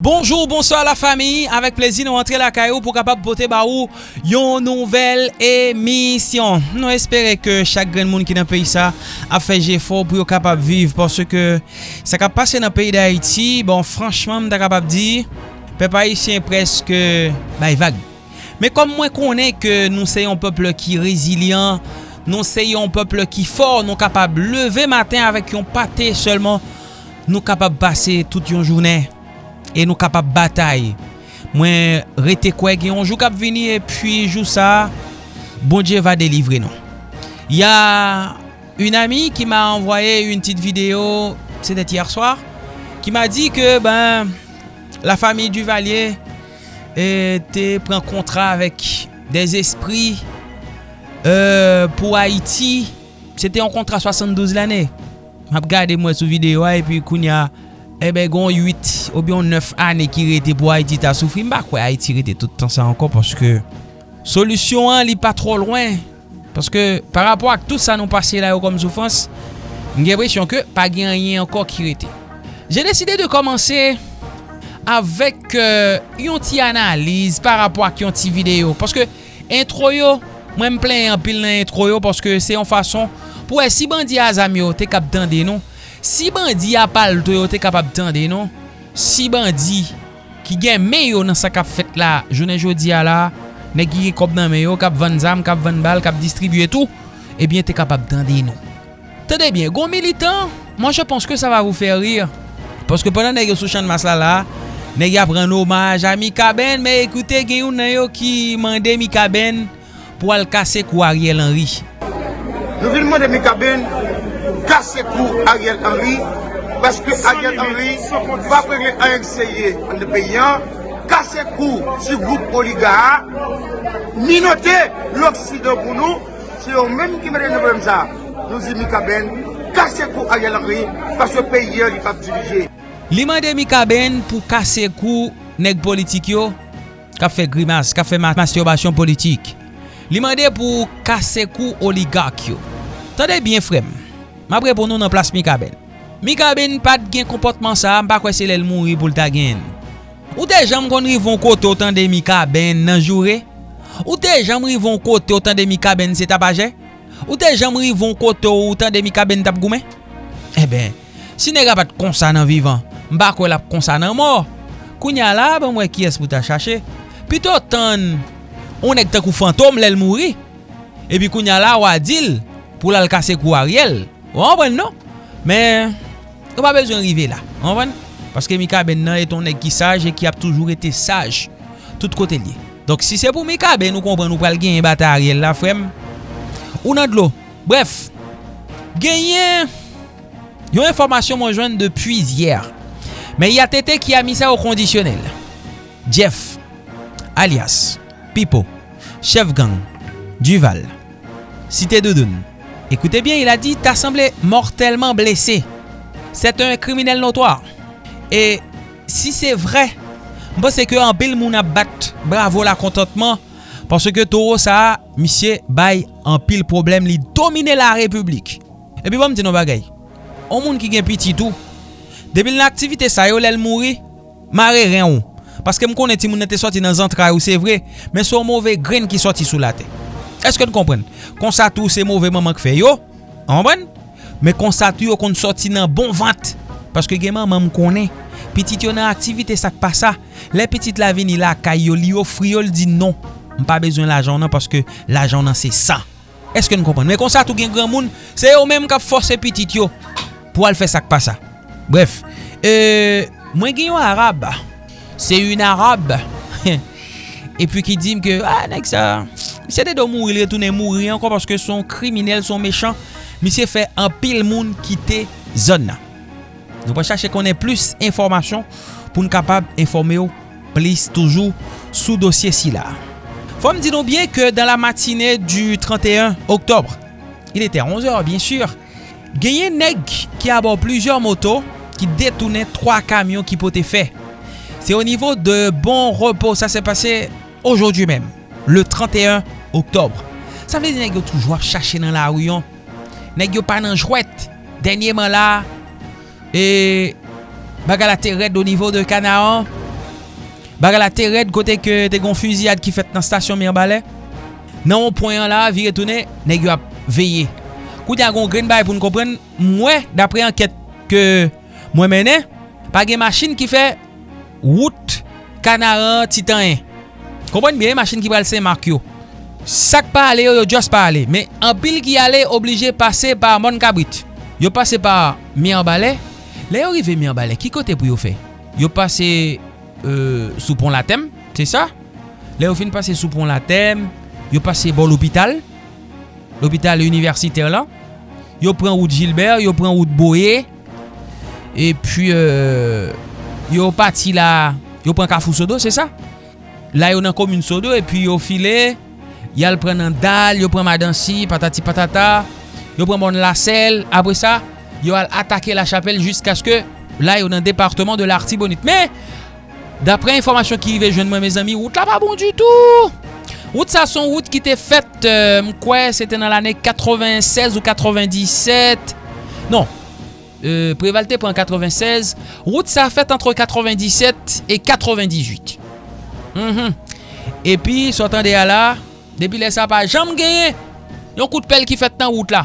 Bonjour, bonsoir la fami, avek plezi nou antre la kayou pou kapap pote ba ou yon nouvel emisyon. Nou espere ke chak gren moun ki nan peyi sa a feje fo pou yo kapap viv. Porsè ke sa kap pase nan peyi da Haiti, bon franchman mta kapap di, pe pa Haitien preske bay vag. Me kom mwen konen ke nou se yon peple ki rezilian, nou se yon peple ki for, nou kapap leve matin avek yon pate, selman nou kapap pase tout yon jounen. E nou kapap batay. Mwen rete kwe gen yon jou kap vini. E puis jou sa, bon Dje va delivre nou. Ya un ami ki ma envoye yon tit video, se det yer swar, ki ma di ke ben, la fami du valye te pren kontra avek des espri euh, pou Haiti. Se te yon kontra 72 l ane. Map gade mwen sou video a, e pi koun ya... Eh ebe gon 8 ou biyon 9 ane ki rete pou Haiti ta soufri. Mba kwe Haiti rete toutan sa ankon paske solusyon an li pa tro lwen. Paske par rapport ak tout sa nou pase la yo kom soufans, mge presyon ke pa gen yen ankon ki rete. Je deside de komanse avèk euh, yon ti analize par rapport ak yon ti video. Paske intro yo, mwen m plen yon pil nan intro yo paske se yon fason pou e si bandi a zamyo te kap dande nou. Si bandi apal to yo te kapap tende, non? Si bandi ki gen meyo nan sa kap fet la, jounen jodi a la, ne ki kop nan meyo, kap van zam, kap van bal, kap distribuye tou, ebyen eh te kapap tende, non? Tende bien, gon militant, moi je pense que sa va vous faire rire. Parce que pendant ne yo sou chan mas la la, ne yo pren omaj a Mika Ben, me ekoute gen yon nan yo ki mande Mika Ben pou al kase kou Ariel Henry. Nou vi mande Mika Ben, kase kou Ariel Henry, paske Ariel Henry va prele ANCye an de peyan, kase kou si goup oliga, minote l'Oksido pou nou, se yo menm ki mene nevem sa, nou zi Mikaben, kase kou Ariel Henry, paske peyan li pa ptilije. Li mande Mikaben pou kase kou neg politik yo, ka fe grimas, ka fe masturbasyon politik. Li mande pou kase kou oligak yo. Tade bien frem. Ma pre pou nou nan plas Mikaben. Mikaben pat gen komportman sa, mpa kwe se lèl moun ri pou lta gen. Ou te jam kon rivon kote otan de Mikaben nan jure? Ou te jam rivon kote otan de Mikaben se tapaje? Ou te jam rivon kote otan de Mikaben tap goumen? E eh ben, si nega pat konsa nan vivan, mpa kwe la konsa nan mor. Kounya la, ben mwen ki es pou ta chache. Pito tan, on ek takou fantom lèl moun ri. E pi kounya la wadil pou lal kase kou Ariel. Ou anpwen nou? Men, ou pa bezon rive la. Anpwen? Paske Mika Ben nan eton ek ki saj e ki ap toujou ete saj. Tout kote liye. Donk si se pou Mika Ben nou kompren nou pral gen yon bata a riel la frem. Ou nan dlo. Bref. Genyen. Yon informasyon mwen jwen depuy zyer. Men y a tete ki a mi sa ou kondisyonel. Jeff. Alias. Pipo. Chef gang. Duval. Site Doudoun. Écoutez bien, il a dit t'as semblé mortellement blessé. C'est un criminel notoire. Et si c'est vrai, bon c'est que en pile moun a bat. Bravo la contentement parce que Toro ça monsieur bail en pile problème li dominer la République. Et puis bon me non bagay. On moun ki gen petit tout. Depuis l'activité ça yo l'el mouri, maré rien ou. Paske m konen ti moun nete sorti dans zantra ou c'est vrai, mais son mauvais grain qui sorti sous la tête. Eske nou kompren? Konsatou se mouve maman k fe yo, anpren? Me konsatou yo kon sorti nan bon vant, paske gen maman m konen. Petit yo nan aktivite sak pa sa, le petit la vini la kay yo li yo friol di non. M pa bezwen la jan nan paske la jan nan se sa. Eske nou kompren? Me konsatou gen gran moun, se yo menm kap force petit yo pou al fe sak pa sa. Bref, e, mwen gen yo Arab, se yon Arab, e pi ki dim ke, a ah, nek sa... Misye te do mouri, li retounen mouri anko paske son kriminel, son mechan. Misye fe an pil moun kite zon nan. Nou pa chache konen plus informasyon pou nou kapab informe yo plis toujou sou dosye si la. Fom di nou bien ke dan la matine du 31 oktobre, il ete 11h bien sur, genye neg ki abon plusieurs moto ki detounen 3 kamyon ki pote fe. Se o nivou de bon repos, sa se pase aujourd'hui menm. le 31 oktobre. Sa vle di neg yo toujwa chache nan la ouyon. Neg yo pa nan jwet. Denyeman la, e baga la teret do nivou de Kanaan. Baga la teret kote ke te gon fuziyad ki fet nan stasyon Mirbalè. Nan ou poyan la, vire toune, neg yo ap veye. Kou di gon green bay pou nou kompren, mwen dapre anket ke mwen mene, pa gen masin ki fe wout kanaran titan 1. Kompren biye masin ki pral sen mark yo. sak pa ale yo yo just pa ale. Men an pil ki ale oblige pase par mon kabrit. Yo pase par Mianbalè. Le yo rive Mianbalè, ki kote pou yo fe? Yo pase euh, sou pon la tem, se sa? Le yo fin pase sou pon la tem, yo pase bon l'opital, l'opital universiter la. Yo pren wout Gilbert, yo pren wout Boye, e puis, euh, yo pati la, yo pren Kafou Sodo, se sa? La yo nan komoun Sodo, e puis yo file... Yal pren nan dal, yo pren Madansi Patati patata Yo pren bon la sel, apre sa Yo al atake la chapel jusqu'a ske La yo nan departement de l'artibonite Me Dapre informasyon ki yive jwen mwen me zami, wout la pa bon du tout. Wout sa son wout ki te fet mkwe, se te nan l ane 96 ou 97. Non, prevalte pou an 96. Wout sa fet antre 97 et 98. E pi, sotan de ala, Depi lè sa pa jam genye, yon kout pel ki fet nan wout la.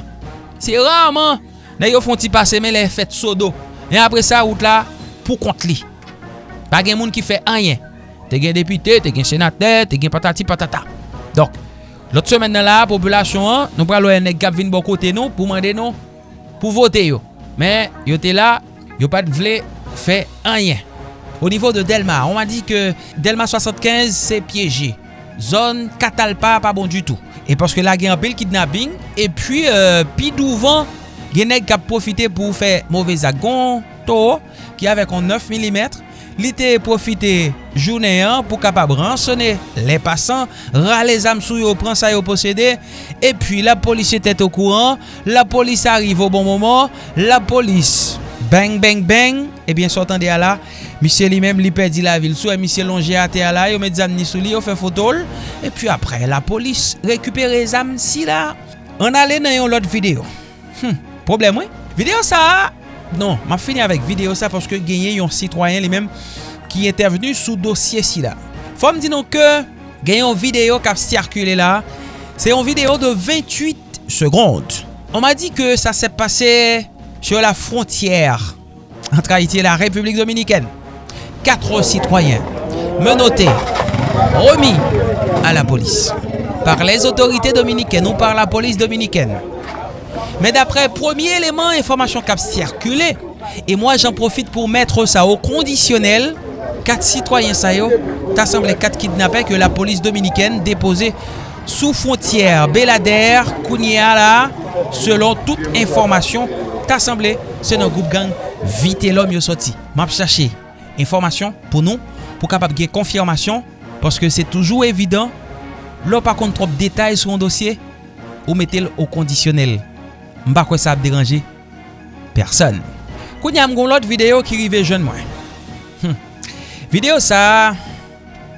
Se raman, nan yo fon ti pase men le fet sodo. E apre sa wout la, pou kont li. Pa gen moun ki fe anyen. Te gen depite, te gen senate, te gen patati patata. Dok, lot semen nan la, populasyon an, nou pralo wè nek gap vin bo kote nou, pou mande nou, pou vote yo. Men, yo te la, yo pat vle fe anyen. Au niveau de Delma, on m'a dit que Delma 75 s'est piégé. zon katalpa pa bon du tout. E paske la gen apel kidnapping, e pi euh, pi douvan genek kap profite pou fe mouvez agon to, ki avek an 9 mm, li te profite jounen an pou kapab ransone le pasan, rale zam sou yo pran sa yo posede, e pi la polis etet au kouran, la polis arrive au bon moment, la polis Bang, bang, bang. Eh Ebyen, sotan de ala. Misye li mem li pedi la vil. Sou e eh, misye lonje ate ala. Yo med zam ni sou li. Yo fe fotol. E pi apre, la polis rekupere zam si la. An ale nan yon lot video. Hmm, problem we? Video sa. Non, ma fini avek video sa. Paske genye yon sitwayen li mem. Ki intervenu sou dosye si la. Fom di nou ke. Genye yon video kap sirkule la. Se yon video de 28 seconde. On ma di ke sa se pase... Sur la frontière Entre Haiti et la République Dominikène Quatre sitwayen Menoté Remis a la polis Par les autorités dominikènes Ou par la polis dominikène Men d'apre premier eleman informasyon kap sirkule E mwa jan profite pou mette sa o kondisyonel Kat sitwayen sa yo Tasemble kat kidnapè ke la polis dominiken Depose sou fontyer Belader, Kouniala Selon tout ta semblé, se nan goup gang, vite lom yo soti. Map chache, informasyon pou nou, pou kapap gen konfirmasyon, paske se toujou evidant, lò pa kont trop detay sou an dosye, ou metel o kondisyonel. Mba kwe sa ap deranje? Person. Koun yam goun lot video ki rive jen mwen. Hm. Video sa,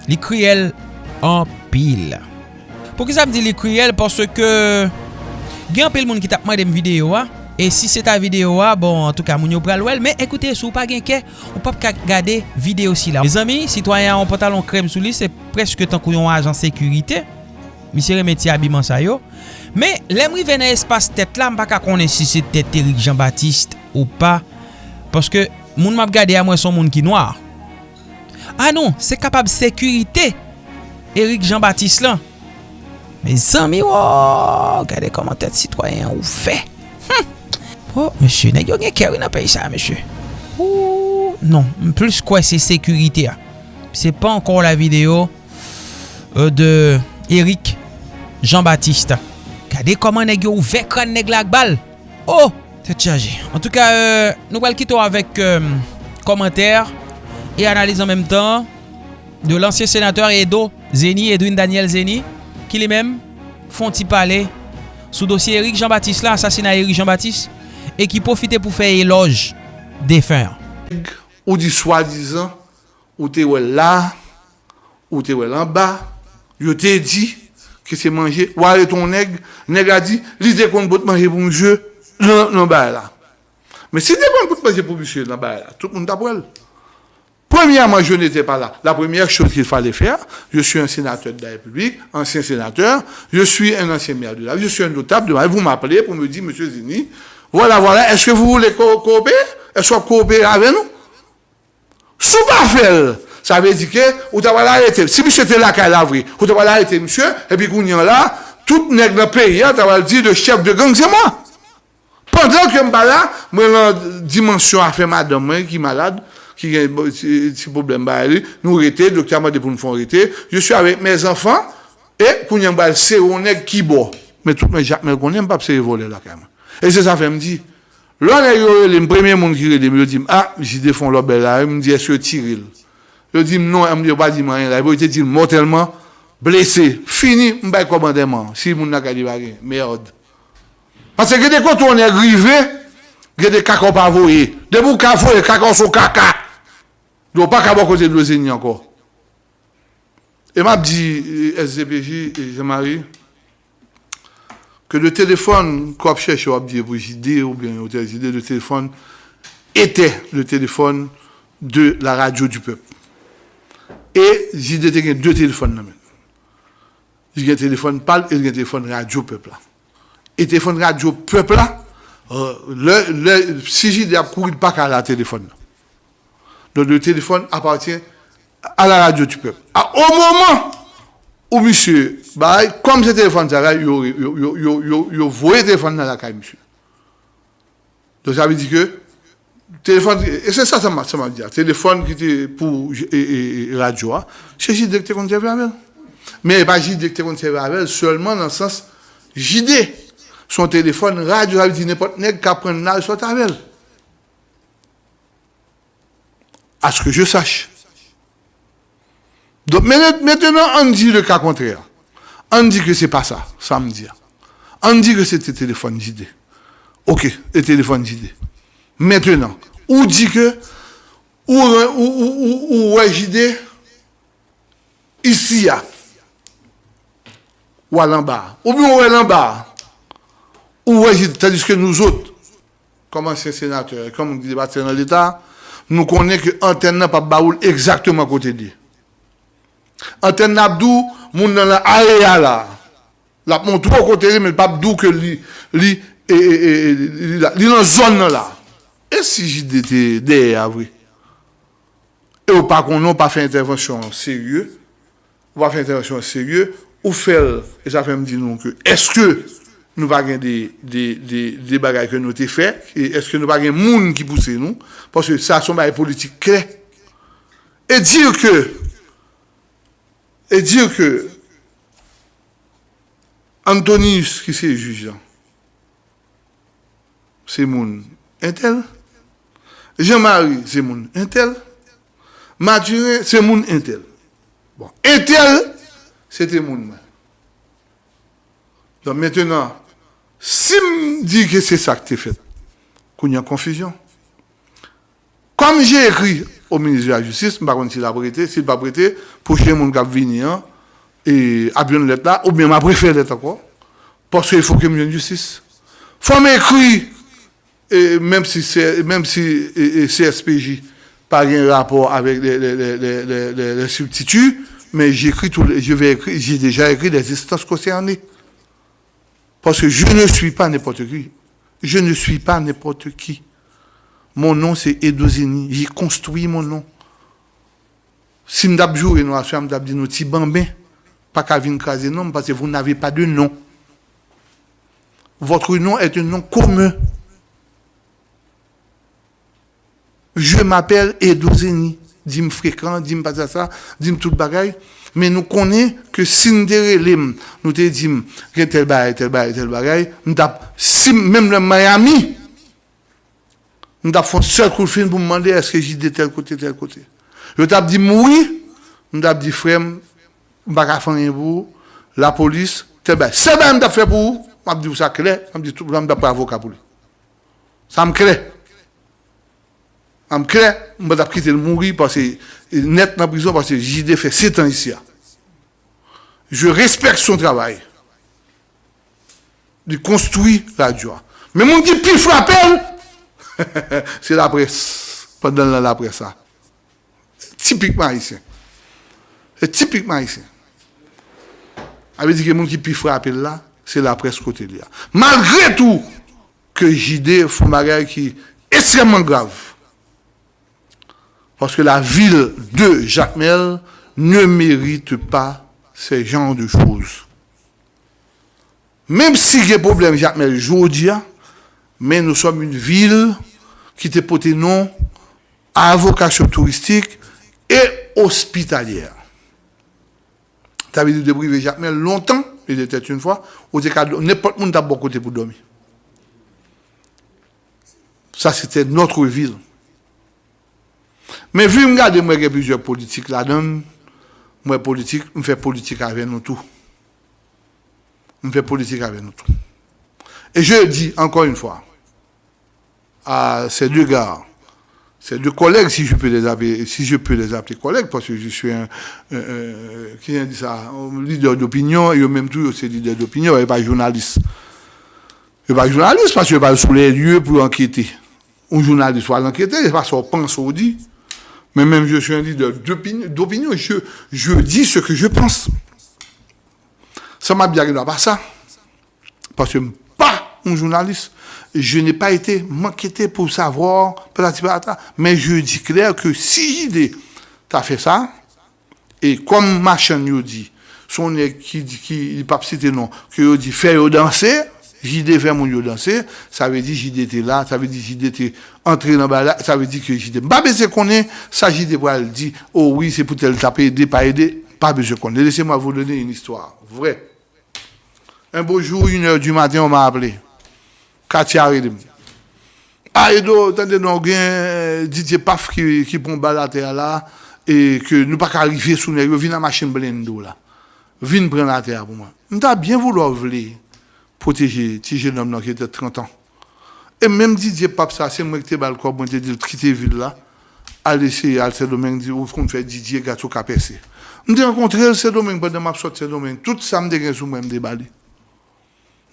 li kriyel an pil. Pou ki sa m di li kriyel, paske gen pil moun ki tapman dem video wa, E si se ta video a, ah, bon, an tou ka moun yo pral wel. Men, ekoute, sou pa genke, ou pap ka gade video si la. Mes ami, sitwayan an pantalon krem sou li, se preske tan kou yon ajan sekurite. Misye remeti abiman sa yo. Men, lemri ven a espas tet la, mpa ka konen si se tet Erik Jean-Baptiste ou pa. Paske, moun map gade a mwen son moun ki noar. Ah non, se kapab sekurite Erik Jean-Baptiste lan. Men, zami, wou, gade koman tet sitwayan ou fe. Hm! Oh, monsye, ne yo gen na pey sa, monsye. Ou, non, plus kwa se sekurite a. Se pa ankon la video euh, de Erik Jean-Baptiste. Kade koman neg yo ou vekran neg lak bal? Oh! Te tchaji. En tout ka, nou wale kito avèk komentèr e analize an mèm tan de lansye senatèr Edo Zeni, Edwin Daniel Zeni, ki li mèm fon ti pale sou dosye Erik Jean-Baptiste la, asasina Erik Jean-Baptiste, e ki profite pou fè eloj defen. Ou di swa dizan, ou te wè la, ou te wè lan ba, yo te di, ki se manje, wale ton neg, neg a di, li de kon bout manje pou mjè, nan baye la. Men si de kon bout manje pou mjè nan baye la, tout moun tabwèl. Premièrement, je n'étais pas là. La première chose qu'il fallait faire, je suis un sénateur de la République, ancien sénateur, je suis un ancien maire de la je suis un notable de la Vous m'appelez pour me dire, Monsieur Zini, voilà, voilà, est-ce que vous voulez coopérer? Est-ce que vous coopérer avec nous? Sous pas faire, ça veut dire que vous avez arrêté. Si monsieur était là, qu'à l'avri, vous avez arrêté, monsieur, et puis qu'on y là, tout nègre dans le pays, tu vas dire le chef de gang, c'est moi. Pendant que je suis là, moi, la dimension a fait madame, qui est malade, qui a un petit problème, nous arrêtons, le docteur m'a dit pour nous faire arrêter. Je suis avec mes enfants, et qu'on y a c'est un nègre qui boit. Mais tout le monde, on n'aime pas se voler là, quand même. E se sa fe mdi, lò le yo le mpremye moun ki rele, yo di, ah, si defon lò bel la, yo mdi, esyo tiril. Yo di, non, yo pa di man yon la, yo te di motelman, blese, fini, mbay komandeman, si moun naka di bagen, meyod. Pase gede koto on e grive, gede kako pa voye, debou kako e kako sou kaka, do pa kabo kote dlo zeni anko. E map di SCPJ, Jean-Marie, que le téléphone qu'on cherche à pour ou bien le téléphone était le téléphone de la radio du peuple. Et JD a deux téléphones. J'ai un téléphone PAL et un téléphone radio peuple. Et téléphone radio peuple là, euh, le, le, si a couru pas qu'à la téléphone. Donc le téléphone appartient à la radio du peuple. au moment ou monsieur, bah, comme ce téléphone, ça, il voyait le téléphone dans la caille, monsieur. Donc ça veut dire que, téléphone, et c'est ça, ça m'a dit, téléphone qui était pour et, et, radio, hein. c'est JD tu conservé avec Mais pas JD tu conservé avec seulement dans le sens JD. Son téléphone, radio, ça veut dire n'importe qui qui apprend l'âge soit avec À ce que je sache. Donc maintenant, on dit le cas contraire. On dit que c'est pas ça, ça me dit. On dit que c'était téléphone JD. Ok, le téléphone JD. Maintenant, on dit que, ou, ou, ou, ici, ou à l'en-bas, ou bien ou à l'en-bas, ou JD, tandis que nous autres, comme anciens sénateurs, comme dit dans l'État, nous connaissons que l'antenne n'a pas baoul exactement à côté de Anten Nabdou, moun nan la area la. La moun tou kote li, men pap dou ke li, li, e, e, e, e, li, la, li nan zon nan la. E si jide te deye avri? E ou pa konon pa fe intervensyon serye, ou pa fe intervensyon serye, ou fel, e sa fe mdi nou ke, eske nou pa gen de, de, de, de bagay ke nou te fe, e eske nou pa gen moun ki pousse nou, pwase sa son bagay politik kre. E dir ke, et dire que Antonius, qui c'est juge, c'est mon intel. Jean-Marie, c'est mon intel. Mathurin, c'est mon intel. Bon, intel, c'était mon Donc maintenant, si me dit que c'est ça que tu fait, qu'il y a confusion. Comme j'ai écrit au ministre de la Justice, je ne pas s'il a prêté, s'il pas prêté, les gens qui venir et à bien lettre là, ou bien ma préféré lettre encore, parce qu'il faut que je justice. Il faut m'écrire, même si, même si CSPJ pas un rapport avec les, substituts, mais j'écris tout, je vais j'ai déjà écrit les instances concernées. Parce que je ne suis pas n'importe qui. Je ne suis pas n'importe qui. Mon nom, c'est Edozini. J'ai construit mon nom. Si je joué, nous avons dit nous pas qu'à venir craser non, parce que vous n'avez pas de nom. Votre nom est un nom commun. Je m'appelle Edozini. Dis-moi fréquent, dis-moi pas ça, dis-moi tout bagaille. Mais nous connaissons que si nous nous te disons que tel bagaille, tel bagaille, tel bagaille, même le Miami, nous avons fait un seul coup de film pour me demander est-ce que j'ai de tel côté, tel côté. Je t'ai dit oui, nous avons dit frère, je ne pas faire pour la police, c'est bien. C'est bien, je fait pour vous. Je dit ça clair, je dit tout le monde pas avocat pour lui. Ça me crée. Ça me crée, je vais quitter le mourir parce que net dans la prison parce que j'ai fait 7 ans ici. Je respecte son travail. Il construit la joie. Mais mon dit, puis frappel, c'est la presse. Pendant la, presse, ça. typiquement haïtien. C'est typiquement haïtien. Ça veut dire que les gens qui peuvent frapper là, c'est la presse côté là. Malgré tout, que JD font bagage qui est extrêmement grave. Parce que la ville de Jacmel ne mérite pas ces genres de choses. Même si il y a problème Jacmel aujourd'hui, mais nous sommes une ville qui te porté nom à vocation touristique et hospitalière. Tu avais dit de privé Jacmel longtemps, il était une fois, où n'importe qui n'a pas côté pour dormir. Ça, c'était notre ville. Mais vu que moi, a plusieurs politiques là-dedans, moi, politique, je fais politique avec nous tous. Je fais politique avec nous tous. Et je dis encore une fois à ces deux gars, ces deux collègues, si je peux les appeler, si je peux les appeler collègues, parce que je suis un, qui dit ça, un leader d'opinion, et même tout, c'est leader d'opinion, et pas journaliste. Je pas journaliste parce que je pas sous les lieux pour enquêter. Un journaliste va l'enquêter, c'est parce qu'on pense ou dit. Mais même je suis un leader d'opinion, je, je dis ce que je pense. Ça m'a bien pas ça. Parce que pas un journaliste. Je n'ai pas été m'inquiété pour savoir, mais je dis clair que si j'ai as fait ça, et comme ma chaîne dit, son qui dit, qui, pas cité non, que dit, faire danser, JD fait mon danser, ça veut dire JD était là, ça veut dire JD était entré dans la ça veut dire que JD. Pas besoin qu'on est, ça JD va le oh oui, c'est pour tel taper, aider, pas aider, pas besoin qu'on est. Laissez-moi vous donner une histoire, vrai. Un beau jour, une heure du matin, on m'a appelé. Ah, et donc, attendez, nous avons Didier Paf qui, qui prend la terre là, et que nous pas arriver sous machine blendo là. Prendre la terre pour moi. Bien voulu protéger petit jeune homme qui était 30 ans. Et même Didier Pape, ça, c'est moi qui t'ai balcon, moi, j'ai dit, quitter ville là, aller essayer à ce domaine, où qu'on fait Didier gâteau capessé. Nous avons rencontré ce domaine pendant ce domaine. Tout ça me dégaine sous même déballé.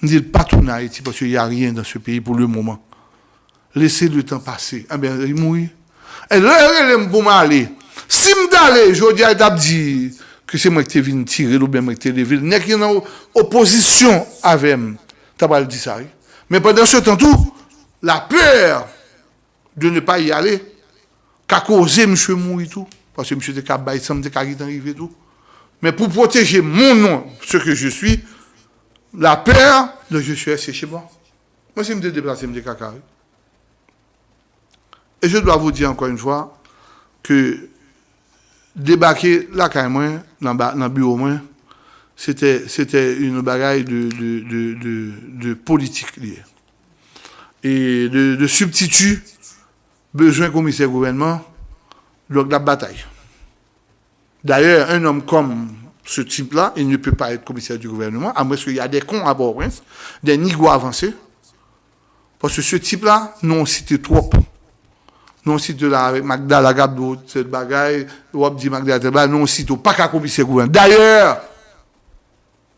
Nous dit pas tout en Haïti parce qu'il n'y a rien dans ce pays pour le moment. Laissez le temps passer. Ah bien, il mouille. Et là, il pour m'aller. Si m'd'aller, je dis à dit, que c'est moi qui t'ai venu tirer ou bien moi qui t'ai levé. N'est qu'il y a une opposition avec moi. Pas dit. Mais pendant ce temps tout, la peur de ne pas y aller, qu'a causé M. mourir tout. Parce que M. de Kabay, ça me arrivé tout. Mais pour protéger mon nom, ce que je suis, la peur de je suis resté chez moi. Moi, c'est me déplacer, me caca. Et je dois vous dire encore une fois que débarquer là quand même dans le bureau c'était une bagaille de politique et de, de substitut besoin commissaire gouvernement donc la bataille d'ailleurs un homme comme ce type-là, il ne peut pas être commissaire du gouvernement, à moins qu'il y a des cons à bord, des nigos avancés. Parce que ce type-là, non, c'était trop non si de la Magda la Gabdo, cette bagaille, ou dit Magda non si pas qu'à commissaire gouvernement. D'ailleurs,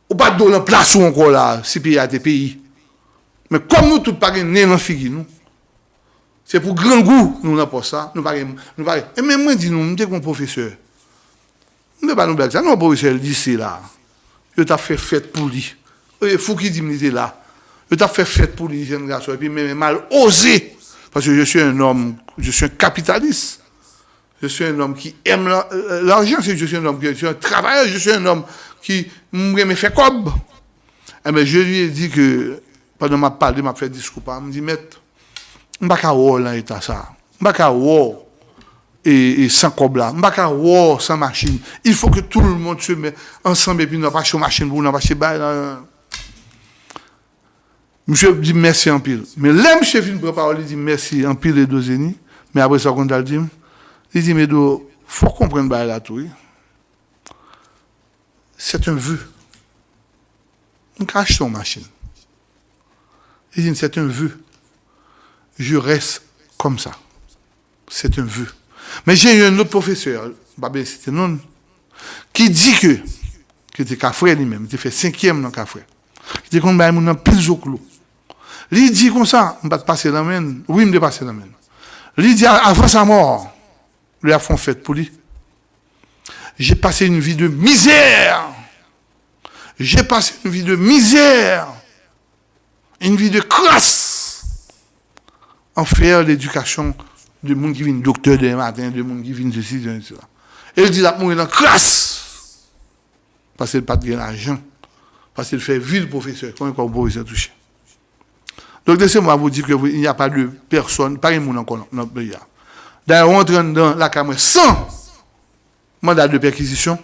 ou pas de la place encore là, si pays à des pays. Mais comme nous tous pas né dans figure nous. C'est pour grand goût nous n'avons pas ça, nous pas nous pas. Et même moi dis nous, nous professeur. Nous pas nous blague ça, non professeur lycée là. Je t'a fait fête pour lui. Il faut qu'il dit là. Je t'a fait fête pour lui jeune garçon et puis même mal osé parce que je suis un homme, je suis un capitaliste. Je suis un homme qui aime euh, l'argent. Je suis un homme qui est un travailleur. Je suis un homme qui me fait comme. Eh bien, je lui ai dit que, pendant ma parole, m'a fait discours, il me dit, maître, je ne vais pas dans l'état ça. Je ne vais pas et, et sans cob là. Je ne vais pas sans machine. Il faut que tout le monde se mette ensemble et puis nous pas de machine pour nous pas Monsieur dit merci en pile. Mais là, monsieur fin préparer, il dit merci en pile et deux ennemis. Mais après ça, quand il dit, il dit, mais il faut comprendre bah, là tout. C'est un vœu. On cache son machine. Il dit, c'est un vœu. Je reste comme ça. C'est un vœu. Mais j'ai eu un autre professeur, c'était non, qui dit que, qui était café lui-même, il fait cinquième dans café. Il dit qu'on va un plus au clou. Il dit comme ça, je vais passer la main. Oui, je vais passer la main. Il dit avant sa mort, lui a fait fête pour lui. J'ai passé une vie de misère. J'ai passé une vie de misère. Une vie de crasse. En faire l'éducation de monde qui vient docteur demain matin, de monde qui vient ceci, de cela. Il dit la mourir dans crasse. Parce qu'il n'a pas de l'argent. Parce qu'il fait ville professeur. Quand un professeur touché. Donc, laissez-moi vous dire qu'il n'y a pas de personne, pas de monde encore. D'ailleurs, on rentre dans la caméra sans mandat de perquisition,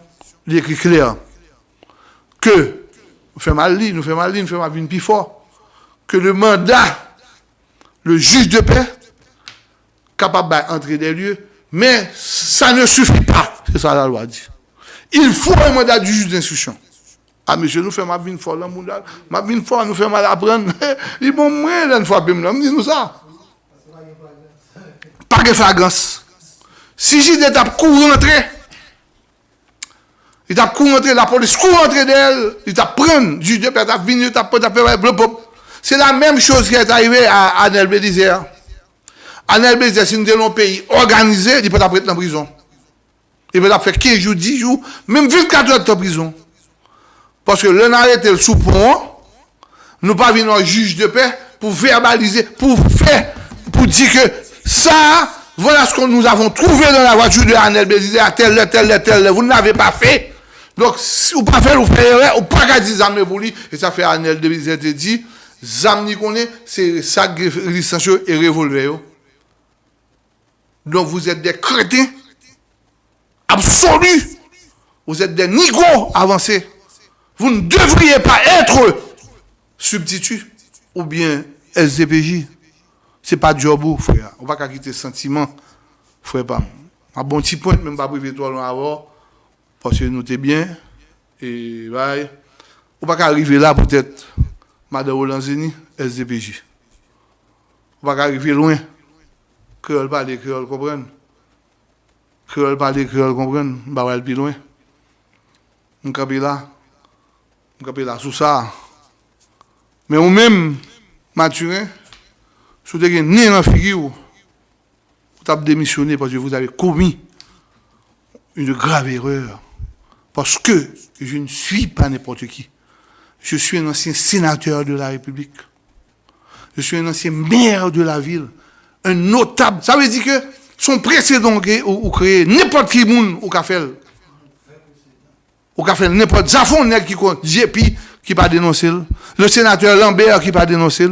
il écrit clair que nous faisons mal, nous faisons mal, nous faisons mal, plus fort, que le mandat, le juge de paix, capable d'entrer des lieux, mais ça ne suffit pas. C'est ça la loi dit. Il faut un mandat du juge d'instruction. Ah, monsieur, nous faisons ma vie fort, ma vie fort, nous faisons mal apprendre. Ils vont moins d'une fois, me dit nous ça. Pas de flagrance. Si j'ai des tapes rentrer, il t'a couru la police court rentrer d'elle, il t'a pris, juge de paix, t'a venu, t'a pris, t'a fait, c'est la même chose qui est arrivée à Anel Bélizer. Anel Bélizer, si nous sommes un pays organisé, il peut être en prison. Il peut faire 15 jours, 10 jours, même 24 heures de prison. Parce que l'on arrêté le sous-pont, nous pas venir un juge de paix pour verbaliser, pour faire, pour dire que ça, voilà ce que nous avons trouvé dans la voiture de Anel Bélizer, à tel, tel, tel, vous n'avez pas fait. Donc, si vous pas faire, vous faites ou pas qu'à dire pour lui, et ça fait Anel te dit, zam ni connaît, c'est sac licencieux et revolver. Donc, vous êtes des crétins absolus. Vous êtes des nigauds avancés. Vous ne devriez pas être substitut ou bien SDPJ. Ce n'est pas job, frère. On ne va pas quitter sentiment, frère. Un bon petit point, même pas privé toi avant, parce que nous sommes bien. Et ouais. On ne va pas arriver là, peut-être, Madame Rolanzini, SDPJ. On ne va pas arriver loin. Créole parler, créole comprendre? Créole parler, créole comprendre? On va aller plus loin. On va là. Je suis là sous ça. Mais vous même, Mathurin, si vous avez ni un figure, vous avez démissionné parce que vous avez commis une grave erreur. Parce que je ne suis pas n'importe qui. Je suis un ancien sénateur de la République. Je suis un ancien maire de la ville. Un notable. Ça veut dire que son précédent ou créé n'importe qui monde au café ou qu'a fait n'importe. Zafon qui compte, JP qui pas dénoncé, le sénateur Lambert qui pas dénoncé,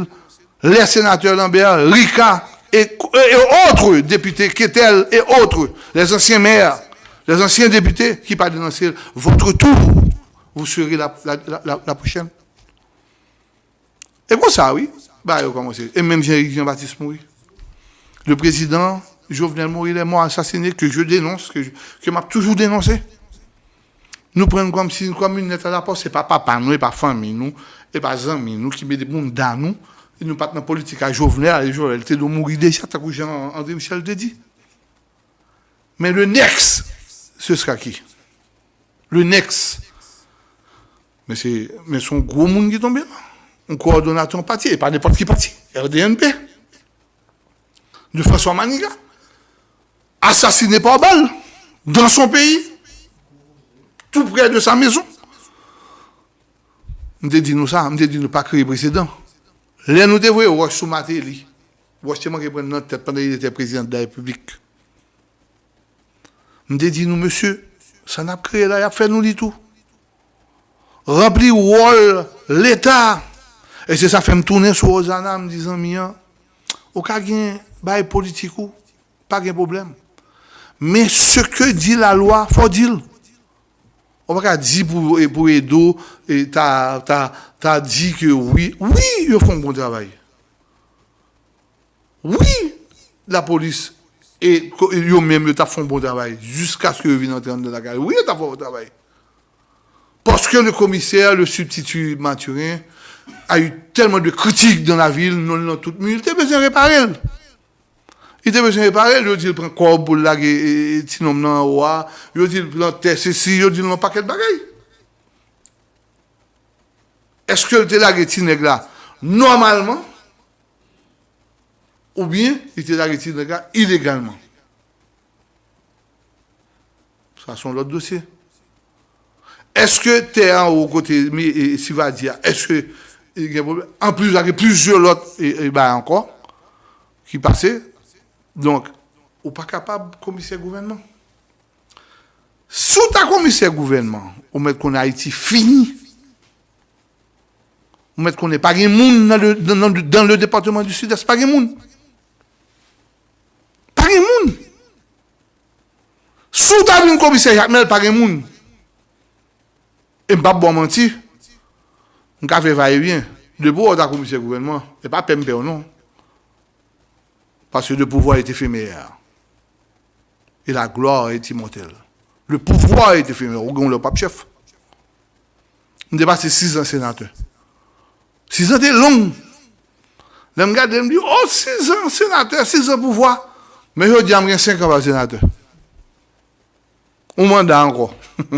les sénateurs Lambert, Rika et, autres députés, Ketel et autres, les anciens maires, les anciens députés qui pas dénoncé, votre tour, vous serez la, la, prochaine. Et comme ça, oui, bah, Et même Jean-Baptiste Moury. Le président Jovenel il est mort assassiné, que je dénonce, que, je, que m'a toujours dénoncé. Nous prenons comme si comme une à la porte, ce n'est pas papa, nous, et pas famille, nous, et pas amis, nous, qui met des bons dans nous. Et nous dans la politique à Jovenel, et Jovenel était de mourir déjà, tant que Jean-André Michel te dit. Mais le next, ce sera qui? Le next. Mais c'est mais son gros monde qui est tombé là. Un coordonnateur parti, et pas n'importe qui parti. RDNP. De François Maniga. Assassiné par balle. Dans son pays tout près de sa maison. Je dit nous ça, je dit nous pas créer précédent. Là, nous devons voir sous Matéli. Washington qui prend notre tête pendant qu'il était président de la République. Je dit nous, monsieur, ça n'a créé là, il a fait nous dit tout. Remplir rôle l'État. Et c'est ça fait me tourner sur Osana me disant, mien, au cas de politique, pas de problème. Mais ce que dit la loi, faut dire. On va dire pour, pour Edo, tu as, dit que oui. Oui, ils font un bon travail. Oui, la police et eux-mêmes, ils font bon travail. Jusqu'à ce qu'ils viennent entrer dans la gare. Oui, ils font bon travail. Parce que le commissaire, le substitut Mathurin, a eu tellement de critiques dans la ville, non, non, tout, mais il besoin de réparer. I te besyon repare, yo di l pren kob pou lag e tinom nan wwa, yo di l pren tes e si, yo di l nan paket bagay. Eske l te lag e tineg la normalman, ou bien, il te lag e tineg la ilegalman. Sa son lot dosye. Eske te an ou kote mi si va di ya, eske en plus lag e plus je lot e ba ankon, ki pase, Donk, ou pa kapab komise gouvenman. Sou ta komise gouvenman, ou met konen Haiti fini, ou met konen pa gen moun nan le, nan, nan le departement du sud-est, pa gen moun. Pa gen moun. Sou ta vin komise Jacmel, pa gen moun. E mbap bo manti, mka fe vaye bien, debo ou ta komise gouvenman, e pa pempe ou non. Parce que le pouvoir est éphémère. Et la gloire est immortelle. Le pouvoir est éphémère. Ou le pape chef? On dépasse 6 ans sénateur. 6 ans, c'est long. Les gars me disent, oh, 6 ans sénateur, 6 ans pouvoir. Mais je dis, j'ai 5 ans sénateur. Un mandat encore.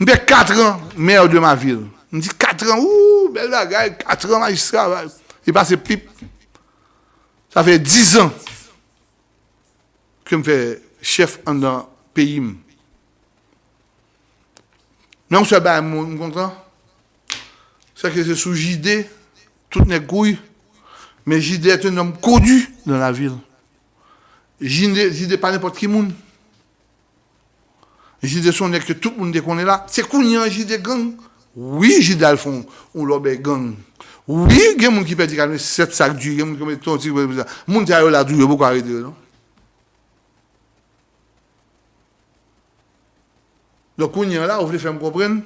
J'ai 4 ans maire de ma ville. Je dis 4 ans, ouh, belle bagaille, 4 ans magistrat. Il passe pipe. Sa fè 10 an ke m fè chef an dan peyi m. Nan m se ba m m kontan, sa ke se sou jide, tout ne kouy, men jide et un om kodu dan la vil. Jide, jide pa nepot ki moun. Jide son ek tout moun de konen la, se kounyan jide gang, oui jide al fon, ou lobe gang. Oui, gen moun ki pedi kalme set sak du, gen moun ki pedi ton ti, moun ti a yo la du, yo pou kwa rete yo, non? Lò kounyen la, ou vle fèm kompren,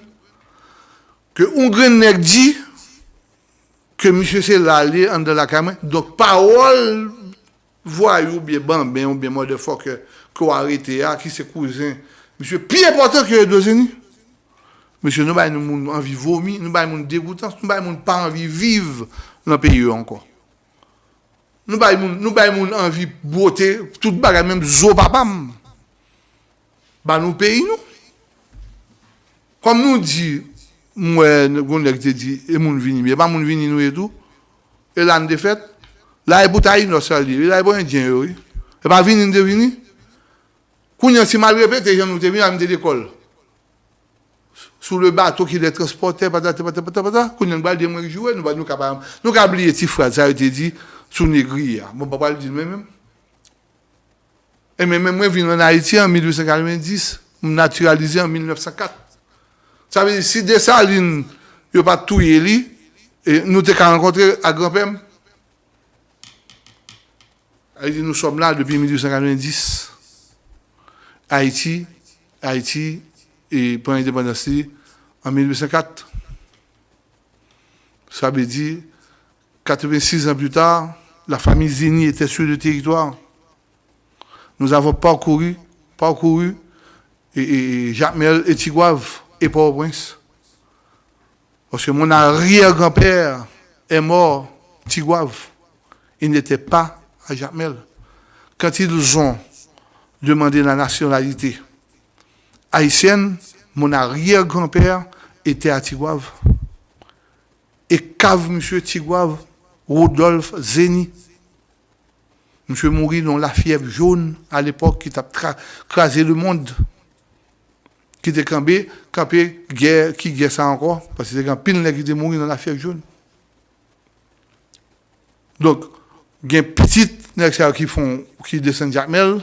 ke un gren nek di, ke misye se lale an de la kamen, dok parol, vwa yo biye ban, ben yo biye mò de fò ke kwa rete ya, ki se kouzen, misye, pi important ke yo dozeni, Monsye, nou bay nou moun anvi vomi, nou bay moun degoutans, nou bay moun pa anvi viv nan peyi yo ankon. Nou bay moun, nou bay moun anvi bote, tout bagay menm zo papam. Ba nou peyi nou. Kom nou di, mwen gondek te di, e moun vini, e ba moun vini nou etou, e lan de fet, la e boutayi nou sali, e la e bo indyen yo, e ba vini nou de vini, kounyan si mal repete, jan nou te vini amde dekol. Sous le bateau qui les transportait, patata, patata, patata, quand nous avons jouer, nous sommes capables. Nous avons oublié petit frère, ça a été dit, sous Négri. Mon papa le dit même. Et même moi, je viens en Haïti en 1890, naturalisé en 1904. Ça veut dire, si Dessalines, il n'y a pas tout et nous avons rencontré à grand-père. Nous sommes là depuis 1890. Haïti, Haïti, et pour l'indépendance en 1804. Ça veut dire, 86 ans plus tard, la famille Zini était sur le territoire. Nous avons parcouru, parcouru, et, et et Tigouave et Port-au-Prince. Parce que mon arrière-grand-père est mort, Tigouave. Il n'était pas à Jacques Mel. Quand ils ont demander la nationalité haïtienne, mon arrière-grand-père était à Tigouave. Et cave, monsieur Tigouave, Rodolphe Zeni. Monsieur mourit dans la fièvre jaune à l'époque qui a crasé le monde. Qui était campé, campé, guerre, qui guerre ça encore, parce que c'est quand pile qui était mourir dans la fièvre jaune. Donc, il y a un petit qui font, qui descend Jacmel,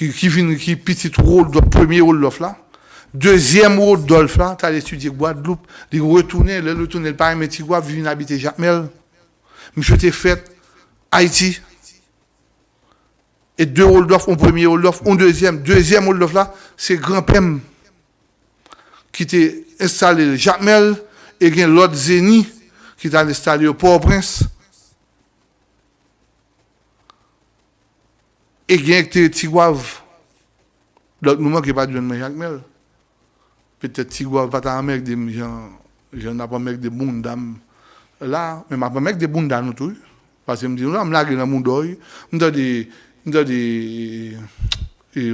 qui, qui vient, qui petit rôle, de premier rôle là. Deuxième rôle d'Olf là, tu as étudié Guadeloupe, il retourner, le retourner, le parent Métigua, vient habiter Jacmel. Monsieur t'es fait Haïti. Et deux rôles d'offre, un premier rôle d'offre, un deuxième. Deuxième rôle d'offre là, c'est grand-père qui t'est installé Jacmel et l'autre Zéni qui t'a installé au Port-au-Prince. E gen ek te Tigwav. Lot mouman ki pa dwen men jakmel. Petet Tigwav pata an mek de jan, jan apan mek de moun dam la. Men apan mek de moun dam nou tou. Pase mdi nou la m lage nan moun doy. Mda de, mda de,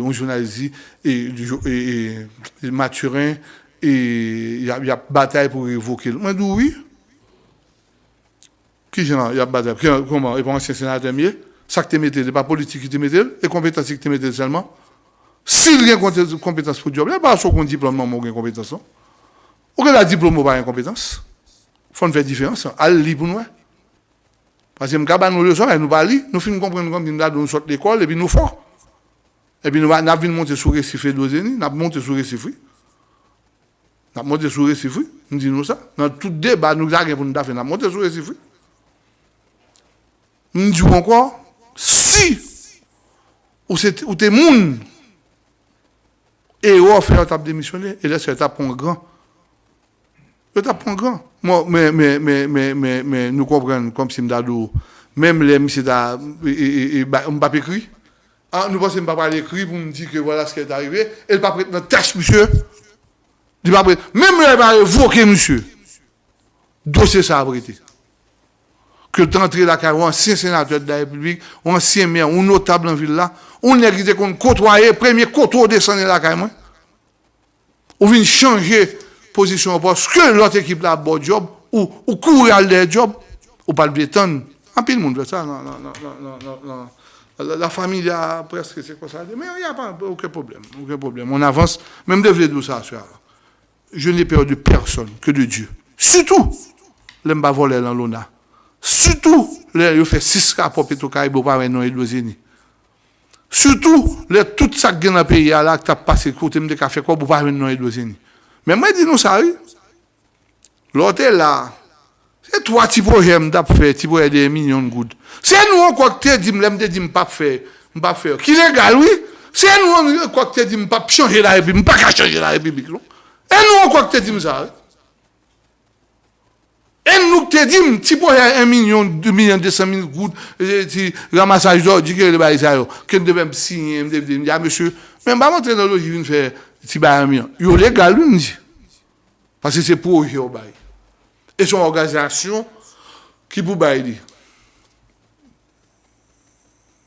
on jounalizi, e maturin, e yap batay pou revoke. Mwen dou oui. Ki jan yap batay? Koman? E pan ansyen senatèm ye? ça que tu mets, c'est pas politique que tu mets, et compétence que tu mets seulement. S'il y a une compétence pour le job, il n'y a pas un diplôme, non, il y a compétence. Ou a diplôme, ou pas une compétence. Il faut faire différence. Allez lire pour nous. Parce que quand nous le sommes, nous pas lire, nous finissons comprendre comme nous sortons de l'école, et puis nous fort. Et puis nous avons monté sur le récif de nous avons monté sur le récif. Nous avons monté sur le récif, nous disons ça. Dans tout débat, nous avons monté sur le récif. Nous disons encore, si ou t'es moun. Et ou fait t'a démissionné et là c'est t'a un grand. T'a un grand. Moi mais mais mais mais mais mais nous comprenons comme si m'dadou même les monsieur da et on pas écrit. Ah nous pensons pas parler écrit pour me dire que voilà ce qui est arrivé. Elle pas prête dans tâche monsieur. Pas prête. Même elle pas monsieur. Dossier ça a arrêté que d'entrer la carrière, ancien sénateur de la République, ancien maire, un notable en ville là, on est qui qu'on côtoyer, premier côtoyer descendre la carrière. On vient changer position parce que l'autre équipe là a bon job, ou, ou courir à leur job, ou pas le béton. En pile, le monde fait ça. Non, non, non, non, La, famille a presque, c'est quoi ça. Mais il n'y a pas aucun problème. Aucun problème. On avance. Même de dire ça, je n'ai peur de personne que de Dieu. Surtout, l'aime pas voler dans l'ONA. Soutou, lè yo fè 6 ka pou peto ka ibo pa wè nan Edwazini. Soutou, lè tout sak gen apè ya la k tap pase kote mde ka fè kwa pou pa wè nan Edwazini. Men mwen di nou sa wè. Lote la, se 3 ti proje mda pou fè, ti proje de minyon goud. Se nou an kwa kte di mle mde di mpap fè, mpap fè. Ki legal wè, se nou an kwa kte di mpap chanje la republik, mpap ka chanje la republik. E nou an kwa kte di msa wè. Et nous te dit, si pour 1 million, 2 millions, 200 000 gouttes, si ramassage d'or, dit que le bail ça, que devait signer, me dire, ah monsieur, mais pas montrer dans l'eau, je viens faire, si bail 1 million. Il est légal, lui, dit. Parce que c'est pour eux au bail. Et son organisation, qui pour bail dit?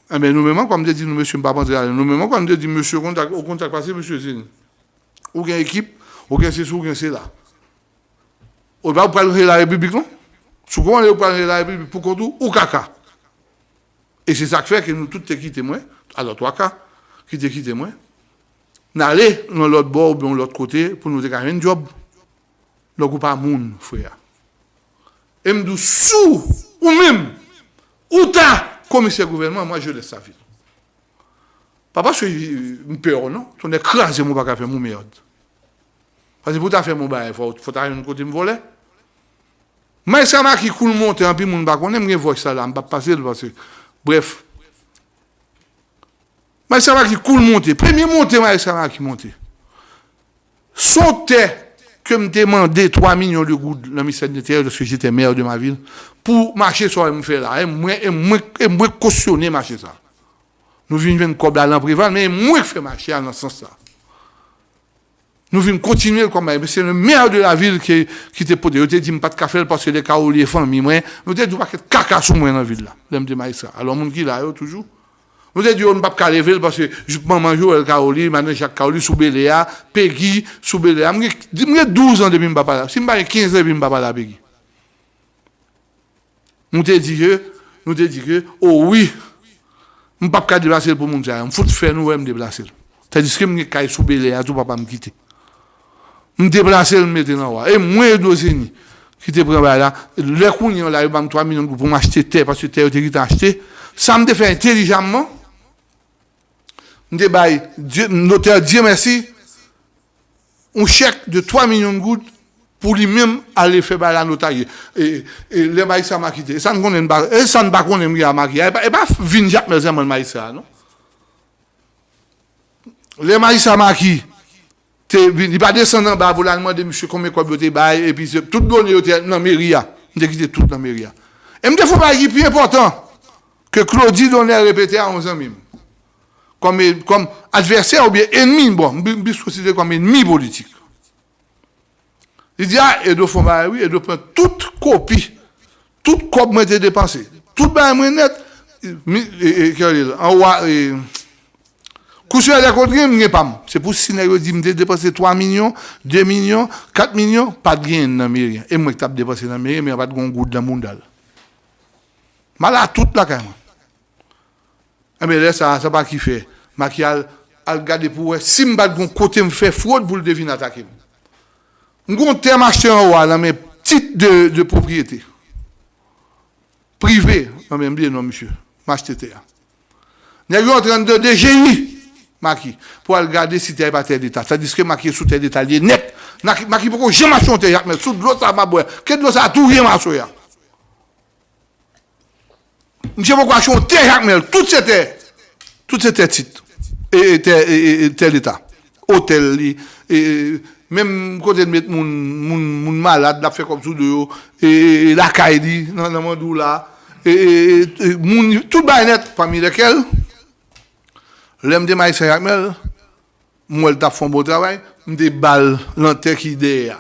Ah, mais nous-mêmes, comme je dis, nous, monsieur, pas rentrer nous-mêmes, comme je dis, monsieur, au contact passé, monsieur Zine. Aucune équipe, aucun c'est ou aucun c'est là. Ou pas prendre la République, non Si vous prendre la République pour tout, ou caca. Et c'est ça qui fait que nous tous quittés moi, alors toi, cas, qui te quitté moi, n'aller dans l'autre bord ou dans l'autre côté pour nous dégager un job. Donc, pas moun, frère. Et me sous, ou même, ou ta commissaire gouvernement, moi je laisse sa vie. Pas parce que je peur, non? Tu écrasé, moi, pas faire mon merde. Pase pou ta fe moun baye, fwa ta yon kote m vole. Mwen sa ma ki koul monte an pi moun bakone, mwen gen vok sa la, m pa pase l vase. Bref. Mwen sa ma ki koul monte, premye monte mwen sa ma ki monte. Sote ke m demande 3 milyon de goud nan misèd de terre, loske jete mer de ma vil, pou mache sa m fè la, mwen kosyone mache sa. Nou vin ven kob la lan prival, mwen mwen fè mache an nan sens sa. Nous venons continuer comme ça. C'est le maire de la ville qui, qui te posé. Je te dit, pas de café parce que les caoliers famille, moi. Nous te dit, pas de caca sur moi dans la ville là. L'aime de ça. Alors, mon qui là, toujours. Nous te dit, on ne peut pas lever parce que je peux manger le caoli, maintenant chaque caoli sous Béléa, Peggy, sous Béléa. J'ai 12 ans depuis je pas là. Si je 15 ans depuis je pas là, Peggy. Nous te dit que, nous te dit que, oh oui, je ne peux pas déplacer pour mon ça. Je faut faire nous me déplacer. C'est-à-dire que je suis sous Béléa, tout papa me quitter me déplacer le mettre dans et moi dosini qui te prend là. Les cougnon là il m'a 3 millions pour m'acheter terre parce que terre était acheté. Ça me fait intelligemment. Me bail notaire Dieu merci. Un chèque de 3 millions de gouttes pour lui-même aller faire la notaire. Et, et les bail ça m'a quitté. Ça ne connaît pas. Et ça ne connaît pas et pas vin Jacques mais moi maïssa non? Les maïs ça m'a quitté il pas descendre en bas pour demander monsieur combien quoi beauté bail et puis tout donné dans mairie j'ai quitté tout dans mairie et me fait pas plus important que Claudie donnait répété à 11 ans même comme comme adversaire ou bien ennemi bon je considère comme ennemi politique. Il dit ah et de font oui et de prendre toute copie toute copie moi dépensée toute bail moi net. En C'est pour si dit me dépenser 3 millions, 2 millions, 4 millions, pas de gain dans. Et moi qui tape dépensé dans mairie, mais pas de goût dans monde là. Mal à toute la quand Eh bien là ça ça pas qui fait. Maquial al gade pou wè, si mbade goun kote m fè frod pou l devine atake m. M goun tem achete an wè nan mè tit de propriété. Privé, nan mè mbiye nan msye, m achete te ya. Nè yon tren de maki, pou al gade si te y pa te d'Etat. Sa diske maki sou te d'Etat liye net. Maki pou kou jem achon te yak men, sou dlo sa mabouè. Ket dlo sa tou jem achon ya. Msye pou kou achon te yak men, tout se te, tout se te tit. E tel etat. Otel li. Mem kote met moun malade la fe kom sou de yo. E lakay di nan mandou la. E moun, tout bayenet pami dekel. Lèm de may se yamel, mwen ta fon bo travay, mde bal lante ki de ya.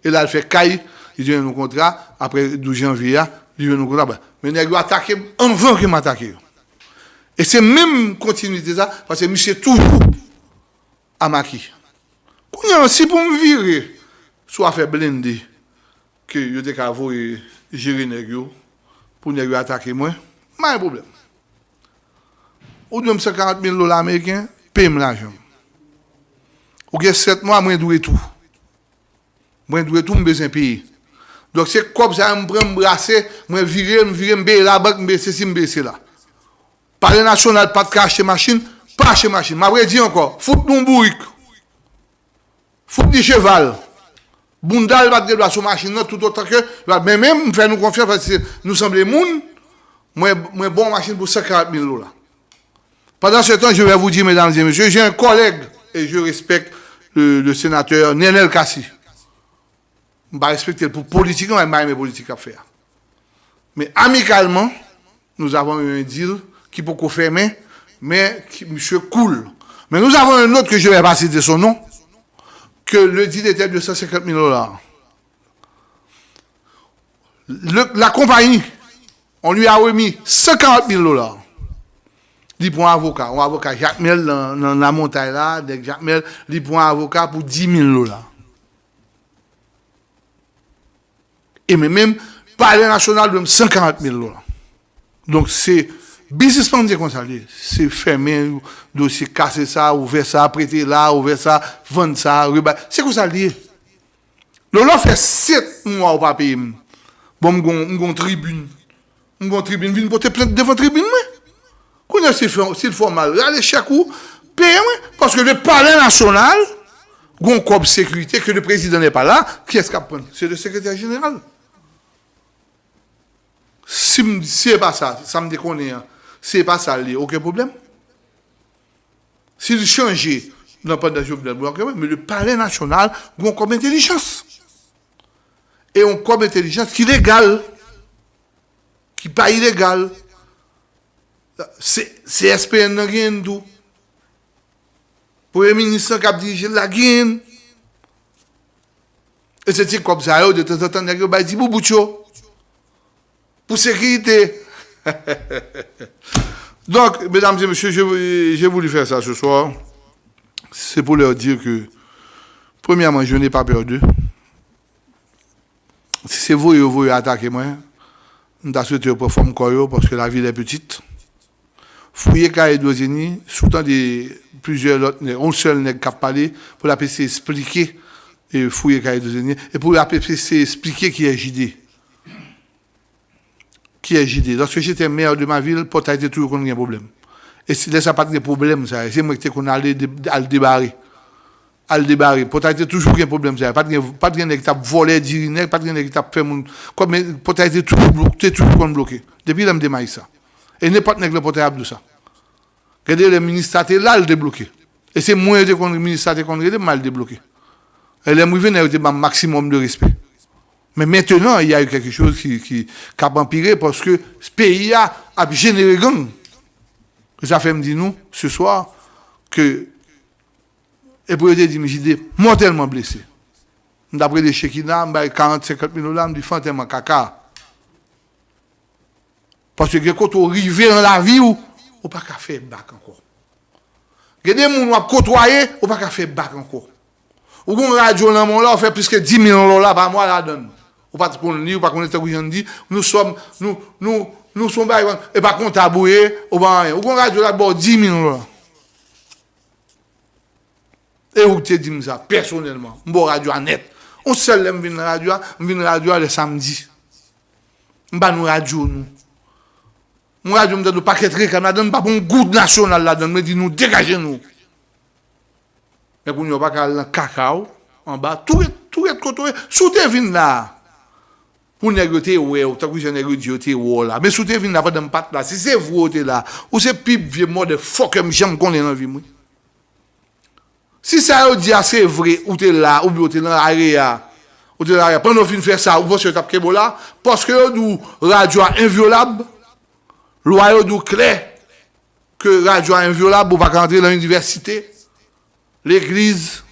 E la l fè kay, li jen nou kontra, apre 12 janvi ya, li jen nou kontra. Men nèk yo atake, anvan ki m atake yo. E se mèm kontinuité sa, pase mi se toujou amaki. Kounyan, si pou m vire, sou a fe blendi, ki yo dek avou e jiri nèk yo, pou nèk yo atake mwen, mwen yon probleme. Ou dwen m se 40.000 lola Ameriken, pe m lanjom. Ou gen 7 mwa, mwen dwe tou. Mwen dwe tou m bezen piye. Dok se kop sa m pre m brase, mwen vire, m vire, be la bak, m be se si, m be se la. Parle nasyonal pat ka achete machin, pa achete machin. Ma vre di anko, foute nou mbouik. Foute di cheval. Boundal bat ge do a sou machin nan tout otan ke. Men men, mwen fè nou konfyan, nou semble moun, mwen bon machin pou 50.000 lola. Padan se tan, je vè vou di, mesdames et messieurs, jè un koleg, et je respecte le sénateur Nenel Kassi. Mba respecte pou politik, mwen mba yme politik ap fè. Men amikalman, nou avon yon dil, qui peut confirmer, mais qui, monsieur cool. Mais nous avons un autre que je vais pas citer son nom, que le dit était de 150 000 dollars. la compagnie, on lui a remis 50 000 dollars. Li pou an avoka, an avoka Jacquemel nan, nan la montay la, dek Jacquemel, li pou an avoka pou 10.000 lola. E men men, pale nasyonal dwen 50.000 lola. Donk se, bizis pan diye konsali, se femen, dosye kase sa, ouve sa, prete la, ouve sa, vende sa, reba, se konsali. Lola fe 7 mwa ou pa peye mwen. Bon mwen gon tribune, mwen gon tribune, vin pote plente devan tribune mwen. Kounen se il fò mal, chakou, peye mwen. Paske le pale nasyonal, gon kob sekwite, ke le prezident ne pa la, ki eska pren? Se le sekretary general. Si m siye pa sa, sa m dekone ya, Se pa sa li, ouke poublem. Si li chanje, nan pa da jouvene, me le pale nasyonal, goun kom entelijans. E goun kom entelijans ki legal, ki pa ilegal. Se SPN nan gen dou. Pou e ministran kap dirije la gen. E se ti kom sa yo, de tan tan tan, gen bay di bou boutcho. Pou sekirite. Donc, mesdames et messieurs, j'ai voulu faire ça ce soir. C'est pour leur dire que, premièrement, je n'ai pas peur d'eux. Si c'est vous et vous attaquez moi, je souhaité pour forme parce que la ville est petite. Fouillez Kaye Dozini, sous-temps de plusieurs autres, on seul n'est pour la PC expliquer et fouiller et pour la PC expliquer qui est JD qui est JD. Lorsque j'étais maire de ma ville, a été toujours qu'on a un problème. Et si ça pas de problème, c'est moi qui qu'on allait à le débarrer. À le débarrer. Été toujours un problème, ça. Pas de pas de pas de bloqué. Depuis, il me ça. Et n'importe qui le porte a ça. Regardez, le ministre là, le débloqué. Et c'est moi qui le ministre a mal débloqué. Et les mouvements ont un maximum de respect. Mais maintenant, il y a eu quelque chose qui, qui, a empiré parce que ce pays a, a généré gang. Ça fait me dire nous, ce soir, que et pour dire, j'ai mortellement blessé. D'après les Shekina, 40, 50 000 dollars, je dis fantôme caca. Parce que quand on arrive dans la vie, on ne pas faire bac encore. Il y a des gens côtoyé, on ne pas faire bac encore. Ou qu'on radio dans mon là, on fait plus que 10 000 dollars par mois là donne ou pas qu'on lit, ou pas qu'on est dit, nous sommes, nous, nous, nous sommes, et pas qu'on taboué, ou pas rien. Ou radio là-bas 10 000 dollars. E ou te di mza, personelman, mbo radyo anet. On sel lem vin radyo, vin radyo le samdi. Mba nou Mwen a di mwen de nou paket reka, mwen a den pa bon goud nasyonal la den, mwen di nou degaje nou. Mwen koun yo baka lan kakao, an ba, tou et, tou et koto et, sou te vin la. Pou negote we, ou takou se negote yo te wo la. Men sou te vin la fwa den pat la, si se vwo te la, ou se pip vie mwen de fok em jem konen an vi mwen. Si sa yo di a se vre, ou te la, ou bi yo te lan a re ya. Ou te la re, pan nou fin fwe sa, ou pos yo tap kebo la, pos ke yo nou radyo a inviolab, lwa yo dou kle, ke radyo inviolab, ou pa kante l'universite, l'eglize,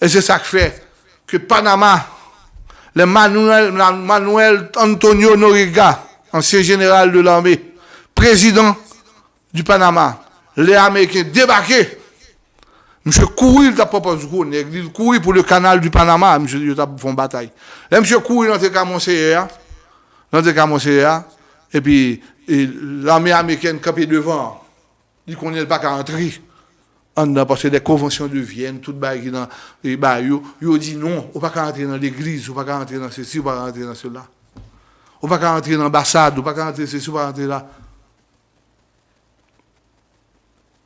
e se sa k fè, ke Panama, le Manuel Antonio Noriga, ansyen general de l'armé, prezident du Panama, le Amerike debake, Mche kouri l ta propos kou, nek kouri pou le kanal du Panama, mche yo ta fon batay. Le mche kouri nan te kamonseye ya, nan te kamonseye ya, epi l ame Ameriken kapi devan, di konye l pa ka antri, an nan pase de Vienne, tout ba yo, yo di non, ou pa ka antri nan l eglise, ou pa ka antri nan se si, ou pa ka antri nan se la. Ou pa ka antri nan ambasade, ou pa ka antri se si, ou pa ka antri la.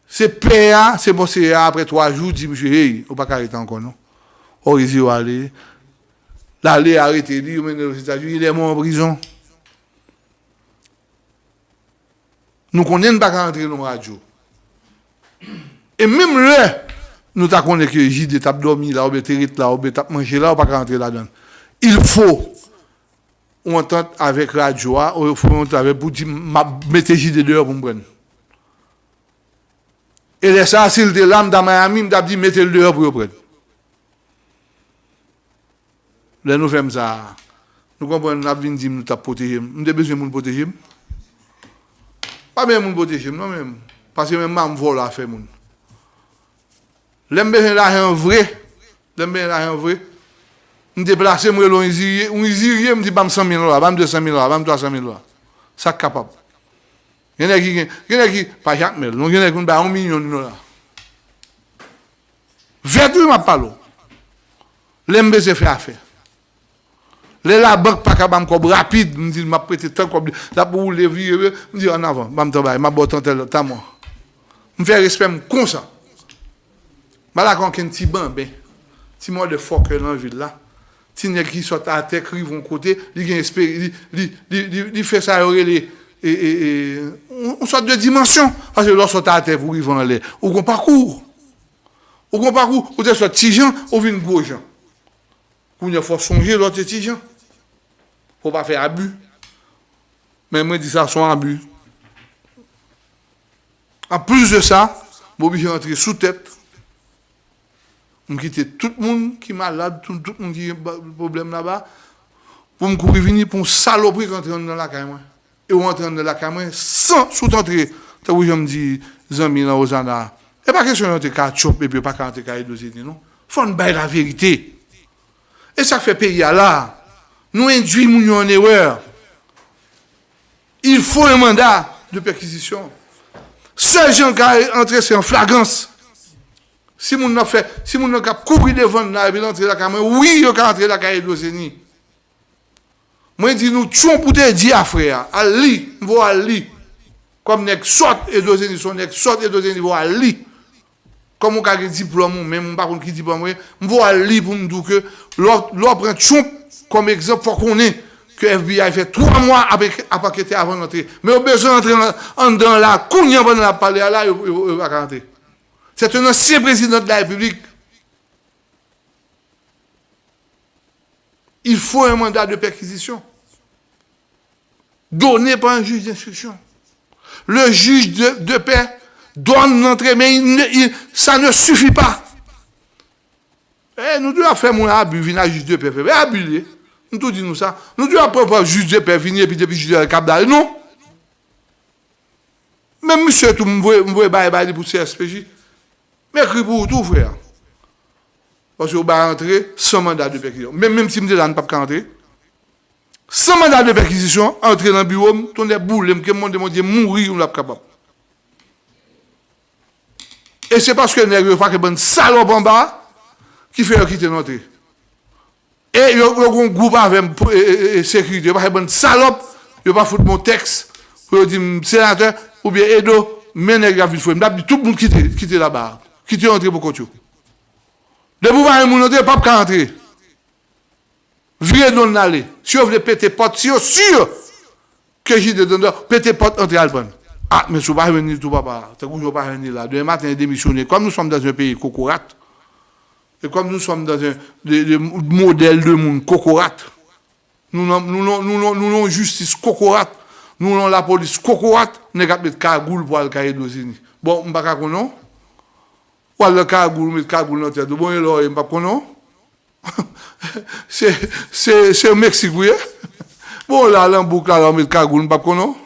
Se pe a, se monse a, apre 3 jou, di msye, hey, ou pa karete ankon, non? Orizi ou ale, la le arete li, ou mene ou se tajou, il e moun en brison. nous connaissons pas rentrer dans la radio. Et même là, nous connaissons que JD t'a dormi là, ou t'es là, ou t'a mangé là, ou pas rentrer là-dedans. Il faut on entente avec radio, ah, ou il faut on entente avec pour dire, mettez JD dehors pour me prendre. Et les ça, s'il était là, dans Miami, m'a dit, mettez-le dehors pour me prendre. Là, nous faisons ça. Nous comprenons, nous avons dit, nous t'as protégé. Nous avons besoin de nous protéger. Pa men moun bote jim, nan men moun. Paske men mam vol a fe moun. Lembe jen la jen vre, lembe jen la jen vre, m deplase m relon izirye, m izirye m di bam 100.000 dola, bam 200.000 dola, bam 300.000 dola. Sak kapab. Genè ki gen, genè ki, pa jak mel, non genè kon ba 1 milyon dola. Vertu m ap palo. Lembe se fe a fe. Le la bank pa ka bam kob rapide, m di m ap prete tan kob, la pou ou le vire, m di an avan, bam tabay, ma botan tel, ta mwa. M fè respect m konsan. Ma la kon ken ti ban be, ti mwa de fok e nan vil la, ti nye ki sot a tek rivon kote, li gen espere, li, li, li, li fè sa yore li, e, e, e, on sot de dimensyon, fase lò sot a tek ou rivon le, ou kon parkour. Ou kon parkour, ou te sot ti jan, ou vin go jan. Ou nye fò sonje lò te ti jan. Fò pa fè abu. Men mwen di sa son abu. An plus de sa, mwen bi rentre sou tèt. Mwen kite tout moun ki malade, tout moun ki problem la ba. Pou mwen kouri vini pou mwen salopri kontre an nan la kay mwen. E ou antre an nan la kay mwen san sou tantre. Ta wou jom di zanmi nan ozan la. E pa kesyon antre ka tchop e pi pa ka antre ka edozite non. Fon bay la verite. E sa fè peyi ala. nous induit nous en erreur. Il faut un mandat de perquisition. Seul gens qui entré, c'est en flagrance. Si mon n'a fait, si mon n'a couru devant là, et entrer la caméra, oui, il a entré la caméra de Moi, je dis, nous tuons pour te dire, frère, Ali, nous allons Ali. Comme nous sortons et nous sortons et nous allons Ali. E di mvo a li. Kom mwen kage diplom mwen, mwen bakon ki diplom mwen, mvo a li pou mdou ke, lor pren chon kom ekzop fwa konen, ke FBI fe 3 mwa apakete avan nante. Men ou bezon entre an dan la, koun yon ban nan ap pale ala, yon bakante. Se te nan si prezident la republik, il faut un mandat de perquisition donné par un juge d'instruction. Le juge de, paix douane l'entrée, mais il, il, ça ne suffit pas. Eh, nous devons faire mon abus, venir à juge de paix, eh, abus. Nous tout disons ça. Nous devons prendre juge de paix, venir, puis depuis juge de cap d'arrêt. Non. Même monsieur, tout, m'voye, m'voye, baye, baye, pour CSPJ. Mais écrit pour tout, frère. Parce que vous va rentrer sans mandat de perquisition. Même, même si vous là, ne pas rentrer. Sans mandat de perquisition, entrer dans le bureau, tourner boule, me demander mourir, on l'a capable. E se paske neg yo fake bon salop an ba, ki fè yo kite notè. E yo kon goup avèm e sekurite, yo fake ke bon salop, yo pa foute moun teks, pou yo di senatè, ou bien edo, men neg vit fwe. Mdap di tout moun kite, kite la ba, kite yo antre pou kontyo. De pou vare moun notè, pap ka antre. Vire non nalè. Si yo vle pete pot, si yo sur, ke jide don do, pete pot antre alpon. Ah, mais si pas venir tout papa, c'est que je pas venir là. Demain matin, démissionner. Comme nous sommes dans un pays cocorate, et comme nous sommes dans un de, de modèle de monde cocorate, nous avons nous, nous, nous, justice cocorate, nous avons la police cocorate, nous avons mettre cagoule pour aller à Bon, je ne sais pas non. Ou alors cagoule, mettre cagoule dans la tête. Bon, alors, je ne sais pas non. C'est au Mexique, oui. Bon, là, là, boucle, là, on met cagoule, je ne sais pas non.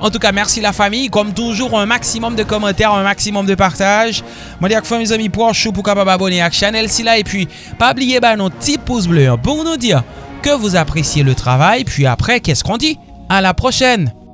En tout cas, merci la famille. Comme toujours, un maximum de commentaires, un maximum de partage. Moi, dis à mes amis pour capable abonner à la chaîne et puis pas oublier bah, nos petits pouces bleus pour nous dire que vous appréciez le travail. Puis après, qu'est-ce qu'on dit? À la prochaine